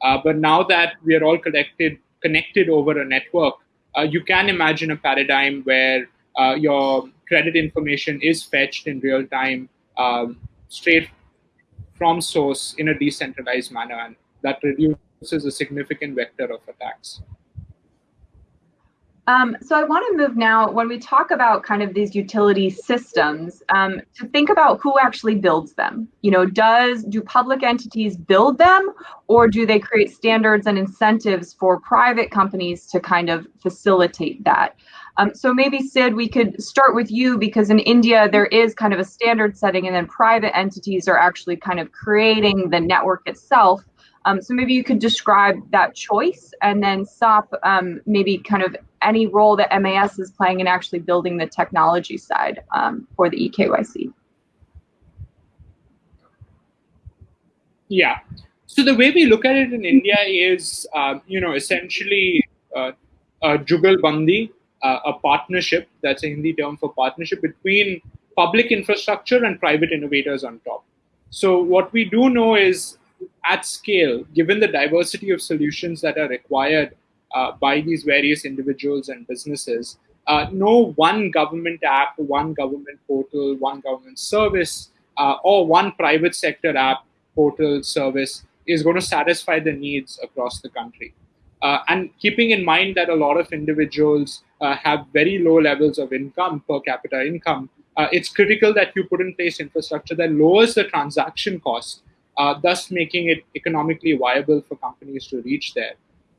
Uh, but now that we are all collected, connected over a network, uh, you can imagine a paradigm where uh, your credit information is fetched in real time, um, straight from source in a decentralized manner, and that reduces a significant vector of attacks. Um, so I want to move now when we talk about kind of these utility systems um, to think about who actually builds them. You know, does do public entities build them, or do they create standards and incentives for private companies to kind of facilitate that? Um, so maybe Sid, we could start with you because in India there is kind of a standard setting, and then private entities are actually kind of creating the network itself. Um, so maybe you could describe that choice and then stop um, maybe kind of any role that MAS is playing in actually building the technology side um, for the eKYC. Yeah. So the way we look at it in India is, uh, you know, essentially uh, a Jugalbandi, uh, a partnership, that's a Hindi term for partnership between public infrastructure and private innovators on top. So what we do know is at scale, given the diversity of solutions that are required uh, by these various individuals and businesses, uh, no one government app, one government portal, one government service, uh, or one private sector app, portal, service is going to satisfy the needs across the country. Uh, and keeping in mind that a lot of individuals uh, have very low levels of income, per capita income, uh, it's critical that you put in place infrastructure that lowers the transaction cost uh, thus making it economically viable for companies to reach there.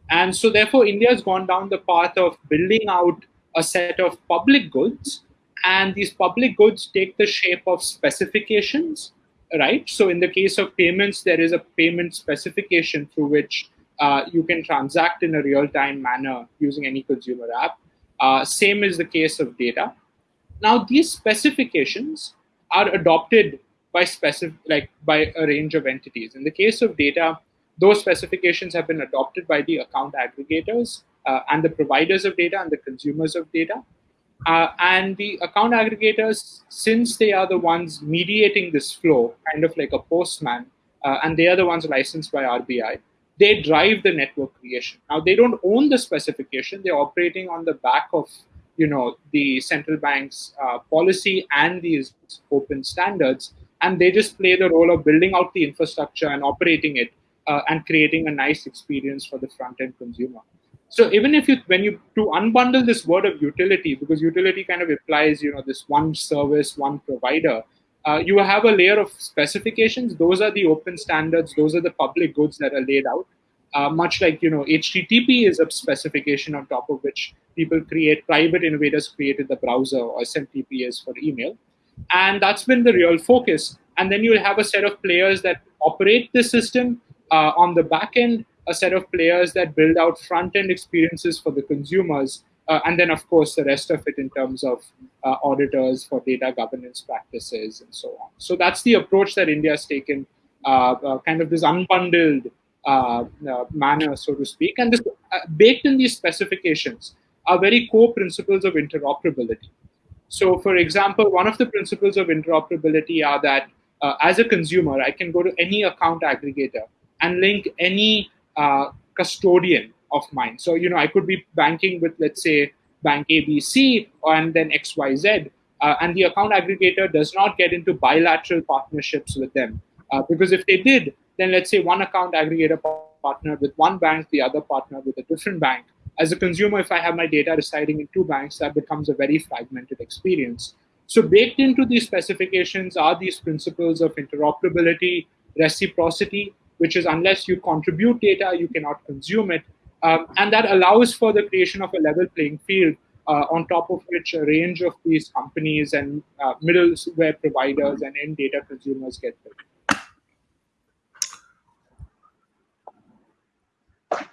And so, therefore, India has gone down the path of building out a set of public goods, and these public goods take the shape of specifications, right? So, in the case of payments, there is a payment specification through which uh, you can transact in a real time manner using any consumer app. Uh, same is the case of data. Now, these specifications are adopted by specific like by a range of entities. In the case of data, those specifications have been adopted by the account aggregators uh, and the providers of data and the consumers of data. Uh, and the account aggregators, since they are the ones mediating this flow, kind of like a postman, uh, and they are the ones licensed by RBI, they drive the network creation. Now, they don't own the specification, they're operating on the back of you know the central bank's uh, policy and these open standards and they just play the role of building out the infrastructure and operating it uh, and creating a nice experience for the front end consumer. So even if you when you to unbundle this word of utility because utility kind of implies you know this one service one provider uh, you have a layer of specifications. Those are the open standards. Those are the public goods that are laid out. Uh, much like you know http is a specification on top of which people create private innovators created the browser or smtp is for email and that's been the real focus. And then you'll have a set of players that operate the system uh, on the back end, a set of players that build out front end experiences for the consumers, uh, and then, of course, the rest of it in terms of uh, auditors for data governance practices and so on. So that's the approach that India has taken, uh, uh, kind of this unbundled uh, manner, so to speak. And this, baked in these specifications are very core principles of interoperability. So, for example, one of the principles of interoperability are that uh, as a consumer, I can go to any account aggregator and link any uh, custodian of mine. So, you know, I could be banking with, let's say, bank ABC and then XYZ, uh, and the account aggregator does not get into bilateral partnerships with them. Uh, because if they did, then let's say one account aggregator partner with one bank, the other partner with a different bank. As a consumer, if I have my data residing in two banks, that becomes a very fragmented experience. So baked into these specifications are these principles of interoperability, reciprocity, which is unless you contribute data, you cannot consume it. Um, and that allows for the creation of a level playing field uh, on top of which a range of these companies and uh, middleware providers and end data consumers get built.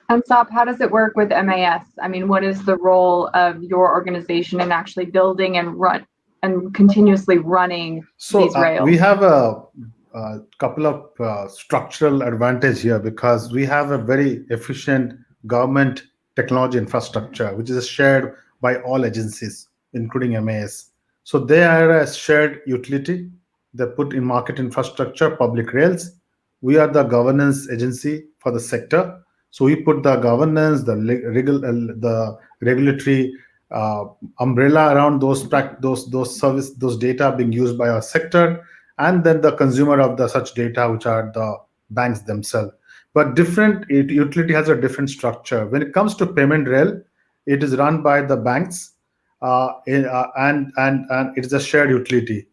And Sop, how does it work with MAS? I mean, what is the role of your organization in actually building and run and continuously running so, these uh, rails? we have a, a couple of uh, structural advantage here because we have a very efficient government technology infrastructure, which is shared by all agencies, including MAS. So they are a shared utility. They put in market infrastructure, public rails. We are the governance agency for the sector so we put the governance, the regu uh, the regulatory uh, umbrella around those those those service those data being used by our sector, and then the consumer of the such data, which are the banks themselves. But different utility has a different structure. When it comes to payment rail, it is run by the banks, uh, in, uh, and and and it is a shared utility.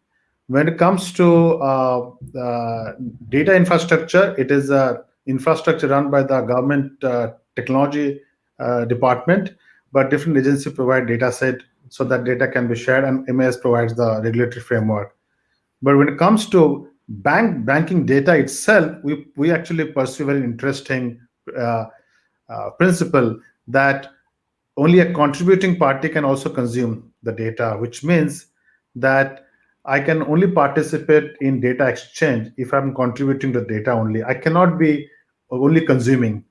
When it comes to uh, data infrastructure, it is a infrastructure run by the government uh, technology uh, department, but different agencies provide data set so that data can be shared and MAS provides the regulatory framework. But when it comes to bank banking data itself, we, we actually pursue very interesting uh, uh, principle that only a contributing party can also consume the data, which means that I can only participate in data exchange if I'm contributing the data only. I cannot be only consuming,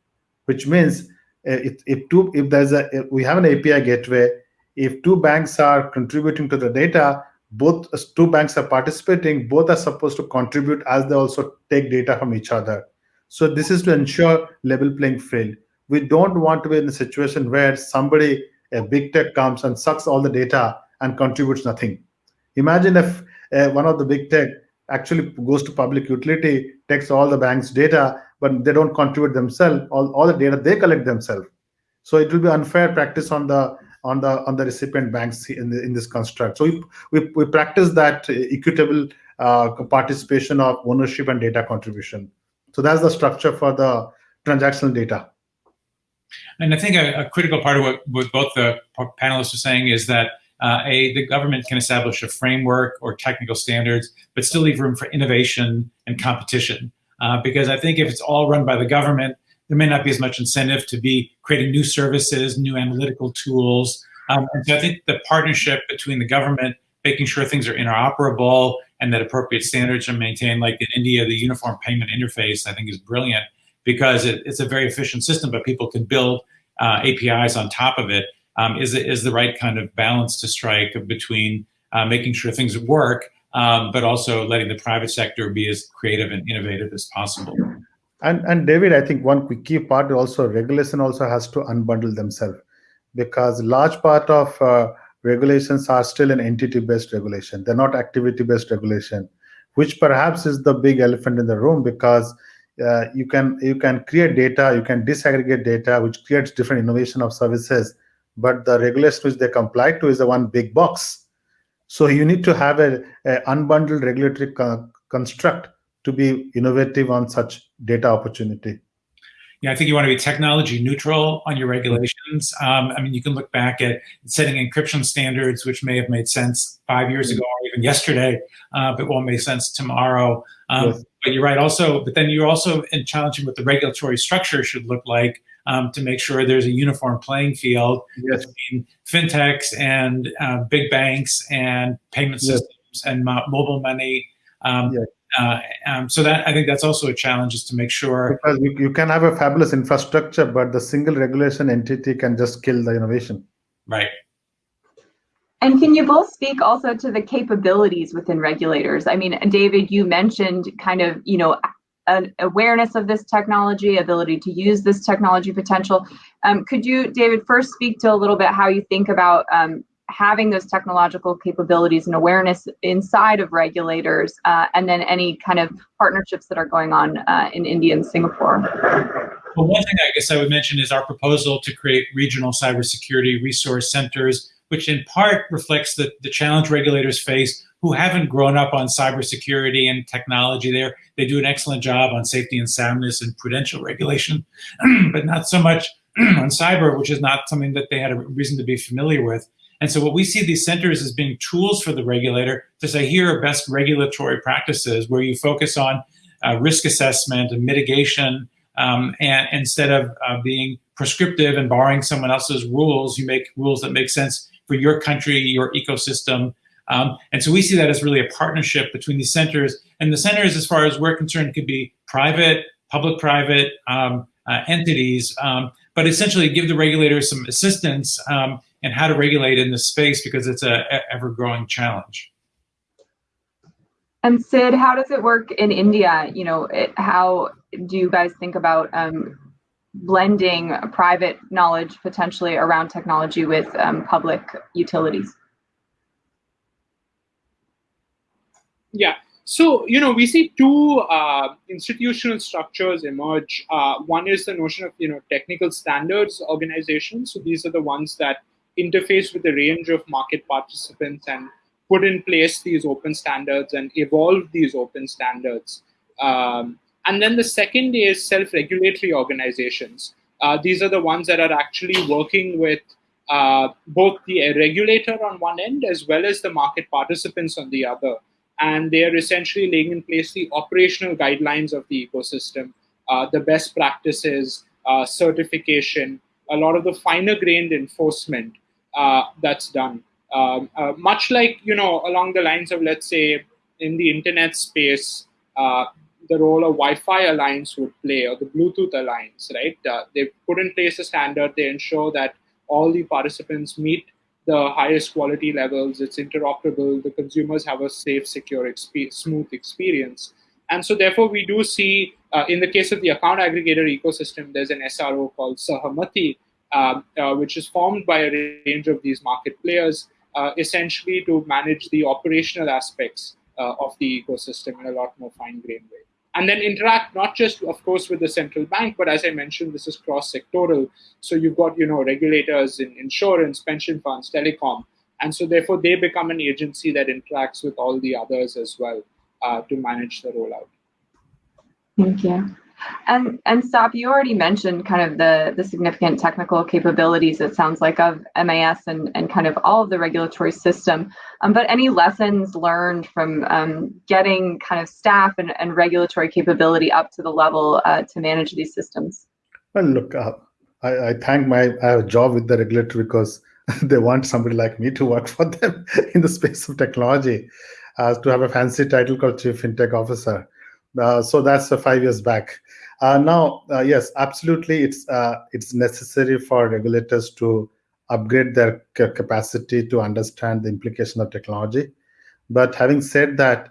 which means uh, if, if two if there's a if we have an API gateway, if two banks are contributing to the data, both two banks are participating, both are supposed to contribute as they also take data from each other. So this is to ensure level playing field. We don't want to be in a situation where somebody, a big tech comes and sucks all the data and contributes nothing. Imagine if uh, one of the big tech actually goes to public utility, takes all the bank's data, but they don't contribute themselves all, all the data they collect themselves. So it will be unfair practice on the on the on the recipient banks in, the, in this construct. So we, we, we practice that equitable uh, participation of ownership and data contribution. So that's the structure for the transactional data. And i think a, a critical part of what, what both the panelists are saying is that uh, a the government can establish a framework or technical standards, but still leave room for innovation and competition. Uh, because I think if it's all run by the government, there may not be as much incentive to be creating new services, new analytical tools. Um, and so I think the partnership between the government, making sure things are interoperable and that appropriate standards are maintained, like in India, the uniform payment interface, I think is brilliant because it, it's a very efficient system, but people can build uh, APIs on top of it. Um, is is the right kind of balance to strike between uh, making sure things work um, but also letting the private sector be as creative and innovative as possible. And and David, I think one key part also regulation also has to unbundle themselves because large part of uh, regulations are still an entity-based regulation. They're not activity-based regulation, which perhaps is the big elephant in the room because uh, you can you can create data, you can disaggregate data, which creates different innovation of services, but the regulation which they comply to is the one big box so you need to have a, a unbundled regulatory co construct to be innovative on such data opportunity. Yeah, I think you want to be technology neutral on your regulations. Um, I mean, you can look back at setting encryption standards, which may have made sense five years ago or even yesterday, uh, but won't make sense tomorrow. Um, yes. But you're right also, but then you're also in challenging what the regulatory structure should look like um, to make sure there's a uniform playing field yes. between fintechs and uh, big banks and payment systems yes. and mobile money. Um, yes. uh, um, so that I think that's also a challenge is to make sure because you, you can have a fabulous infrastructure, but the single regulation entity can just kill the innovation. Right. And can you both speak also to the capabilities within regulators? I mean, David, you mentioned kind of, you know, an awareness of this technology, ability to use this technology potential. Um, could you, David, first speak to a little bit how you think about um, having those technological capabilities and awareness inside of regulators, uh, and then any kind of partnerships that are going on uh, in India and Singapore? Well, one thing I guess I would mention is our proposal to create regional cybersecurity resource centers, which in part reflects the, the challenge regulators face who haven't grown up on cybersecurity and technology there. They do an excellent job on safety and soundness and prudential regulation, but not so much on cyber, which is not something that they had a reason to be familiar with. And so what we see these centers as being tools for the regulator to say, here are best regulatory practices where you focus on uh, risk assessment and mitigation um, and instead of uh, being prescriptive and borrowing someone else's rules, you make rules that make sense for your country, your ecosystem. Um, and so we see that as really a partnership between these centers. And the centers, as far as we're concerned, could be private, public-private um, uh, entities, um, but essentially give the regulators some assistance um, in how to regulate in this space because it's a, a ever-growing challenge. And Sid, how does it work in India? You know, it, how do you guys think about um, blending private knowledge potentially around technology with um, public utilities? Yeah, so you know we see two uh, institutional structures emerge. Uh, one is the notion of you know technical standards organizations. So these are the ones that interface with a range of market participants and put in place these open standards and evolve these open standards. Um, and then the second is self-regulatory organizations. Uh, these are the ones that are actually working with uh, both the regulator on one end as well as the market participants on the other. And they are essentially laying in place the operational guidelines of the ecosystem, uh, the best practices, uh, certification, a lot of the finer grained enforcement uh, that's done. Um, uh, much like, you know, along the lines of, let's say, in the internet space, uh, the role a Wi-Fi alliance would play or the Bluetooth alliance, right? Uh, they put in place a standard. They ensure that all the participants meet the highest quality levels. It's interoperable. The consumers have a safe, secure, exp smooth experience. And so therefore, we do see, uh, in the case of the account aggregator ecosystem, there's an SRO called Sahamati, um, uh, which is formed by a range of these market players, uh, essentially to manage the operational aspects uh, of the ecosystem in a lot more fine-grained way and then interact not just, of course, with the central bank, but as I mentioned, this is cross-sectoral. So you've got, you know, regulators in insurance, pension funds, telecom, and so therefore they become an agency that interacts with all the others as well uh, to manage the rollout. Thank you. And and Sop, you already mentioned kind of the the significant technical capabilities. It sounds like of MAS and and kind of all of the regulatory system. Um, but any lessons learned from um, getting kind of staff and, and regulatory capability up to the level uh, to manage these systems? Well, look, uh, I, I thank my I have a job with the regulator because they want somebody like me to work for them in the space of technology, uh, to have a fancy title called Chief FinTech Officer. Uh, so that's uh, five years back. Uh, now, uh, yes, absolutely, it's uh, it's necessary for regulators to upgrade their capacity to understand the implication of technology. But having said that,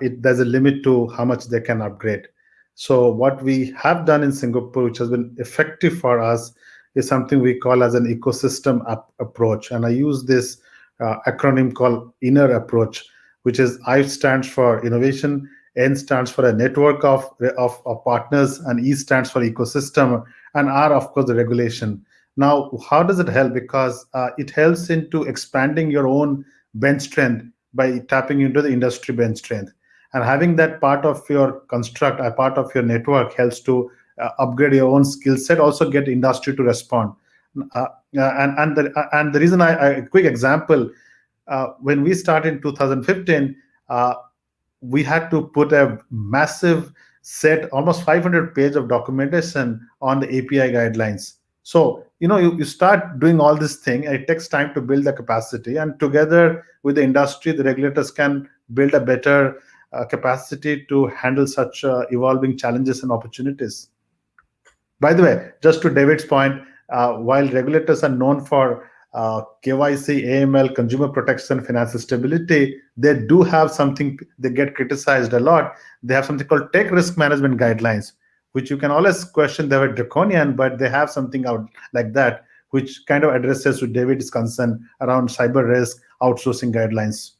it, there's a limit to how much they can upgrade. So what we have done in Singapore, which has been effective for us, is something we call as an ecosystem approach. And I use this uh, acronym called INNER approach, which is I stands for innovation, N stands for a network of, of, of partners, and E stands for ecosystem, and R, of course, the regulation. Now, how does it help? Because uh, it helps into expanding your own bench strength by tapping into the industry bench strength. And having that part of your construct, a part of your network helps to uh, upgrade your own skill set, also get industry to respond. Uh, uh and, and, the, uh, and the reason I, a quick example, uh, when we started in 2015, we had to put a massive set, almost 500 page of documentation on the API guidelines. So, you know, you, you start doing all this thing, it takes time to build the capacity. And together with the industry, the regulators can build a better uh, capacity to handle such uh, evolving challenges and opportunities. By the way, just to David's point, uh, while regulators are known for uh, KYC, AML, consumer protection, financial stability, they do have something, they get criticized a lot. They have something called tech risk management guidelines, which you can always question they were draconian, but they have something out like that, which kind of addresses to David's concern around cyber risk outsourcing guidelines.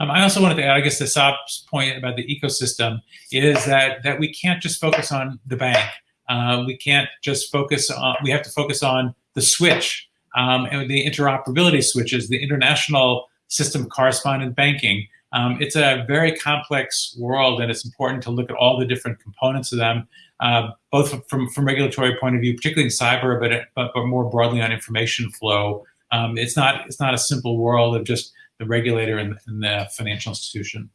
Um, I also wanted to add, I guess, the Sop's point about the ecosystem is that that we can't just focus on the bank. Uh, we can't just focus on. We have to focus on the switch um, and the interoperability switches, the international system correspondent banking. Um, it's a very complex world, and it's important to look at all the different components of them, uh, both from from regulatory point of view, particularly in cyber, but but, but more broadly on information flow. Um, it's not it's not a simple world of just the regulator and, and the financial institution.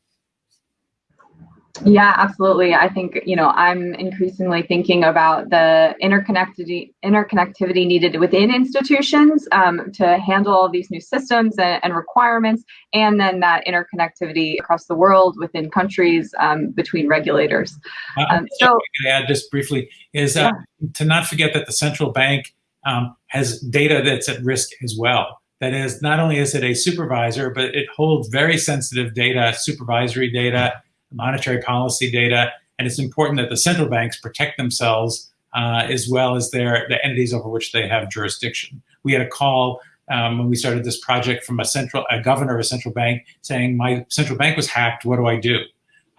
Yeah, absolutely. I think, you know, I'm increasingly thinking about the interconnectivity interconnectivity needed within institutions um, to handle all these new systems and, and, requirements, and then that interconnectivity across the world within countries um, between regulators. Um, so, I add just briefly is uh, yeah. to not forget that the central bank um, has data that's at risk as well. That is, not only is it a supervisor, but it holds very sensitive data, supervisory data, monetary policy data, and it's important that the central banks protect themselves uh, as well as their the entities over which they have jurisdiction. We had a call um, when we started this project from a central a governor of a central bank saying, "My central bank was hacked. What do I do?"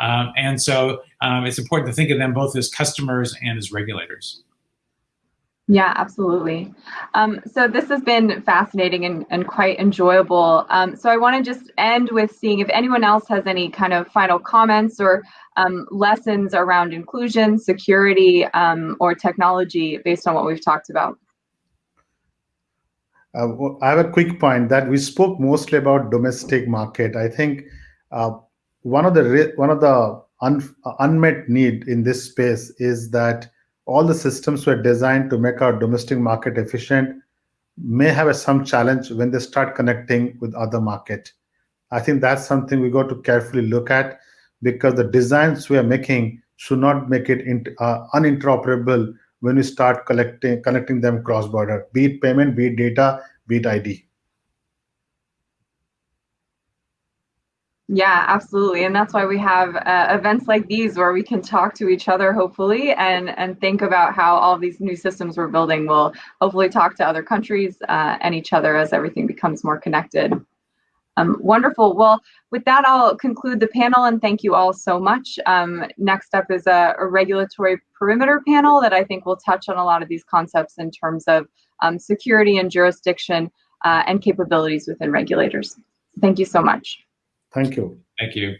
Um, and so um, it's important to think of them both as customers and as regulators. Yeah, absolutely. Um, so this has been fascinating and, and quite enjoyable. Um, so I want to just end with seeing if anyone else has any kind of final comments or um, lessons around inclusion, security, um, or technology based on what we've talked about. Uh, I have a quick point that we spoke mostly about domestic market. I think uh, one of the one of the un, unmet need in this space is that all the systems were designed to make our domestic market efficient may have some challenge when they start connecting with other market. I think that's something we got to carefully look at because the designs we are making should not make it uh, uninteroperable when we start collecting connecting them cross border, be it payment, be it data, be it ID. Yeah, absolutely. And that's why we have uh, events like these where we can talk to each other, hopefully, and, and think about how all these new systems we're building will hopefully talk to other countries uh, and each other as everything becomes more connected. Um, wonderful. Well, with that, I'll conclude the panel and thank you all so much. Um, next up is a, a, regulatory perimeter panel that I think will touch on a lot of these concepts in terms of um, security and jurisdiction uh, and capabilities within regulators. Thank you so much. Thank you. Thank you.